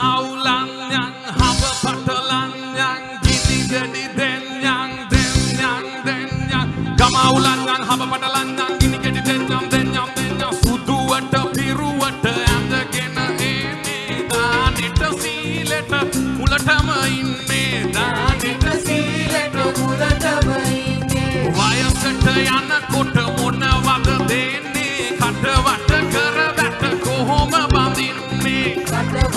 අවුලන්යන් හබ පටලන්යන් ගිනි ගෙඩි දෙන්යන් දෙන්යන් දෙන්යන් ගම අවුලන්යන් හබ පටලන්යන් ගිනි ගෙඩි දෙන්යම් දෙන්යම් දෙන්යම් සුදුවට පිරුවට ඇඳගෙන ඒනේ දානෙට සීලෙට මුලටම ඉන්නේ දා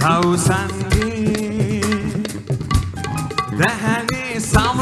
පවුසන්ගේ දැහැනේ සම